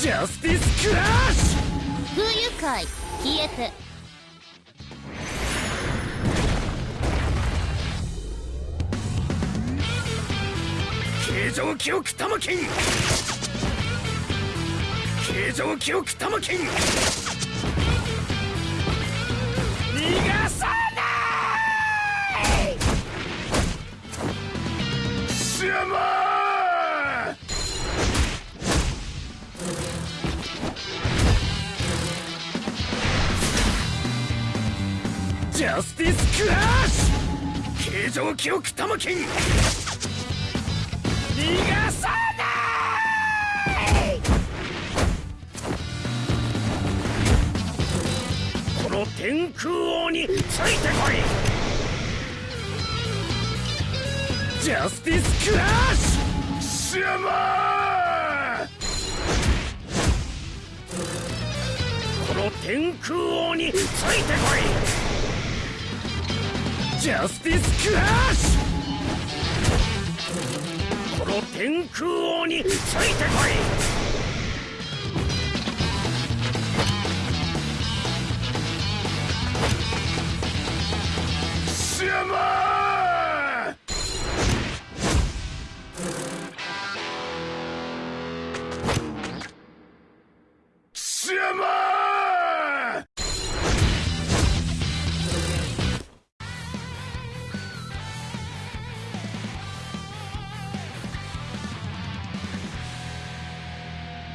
ジャスティスクラッシュ不愉快消えて形状記憶玉金形状記憶玉金逃がさないシャマージャスティスクラッシュ形状記憶玉金逃がさないこの天空王についてこいジャスティスクラッシュシャマーこの天空王についてこい。ジャスティスクラッシュこの天空王についてこい